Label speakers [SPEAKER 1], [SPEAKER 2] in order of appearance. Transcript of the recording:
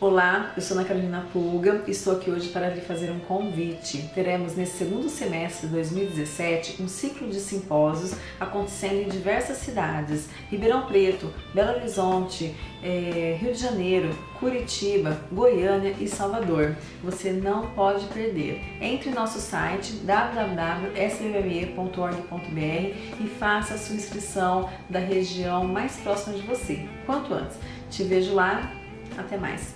[SPEAKER 1] Olá, eu sou Ana Carolina Pulga e estou aqui hoje para lhe fazer um convite. Teremos nesse segundo semestre de 2017 um ciclo de simpósios acontecendo em diversas cidades, Ribeirão Preto, Belo Horizonte, é, Rio de Janeiro, Curitiba, Goiânia e Salvador. Você não pode perder. Entre em nosso site www.sbme.org.br e faça a sua inscrição da região mais próxima de você, quanto antes. Te vejo lá até mais!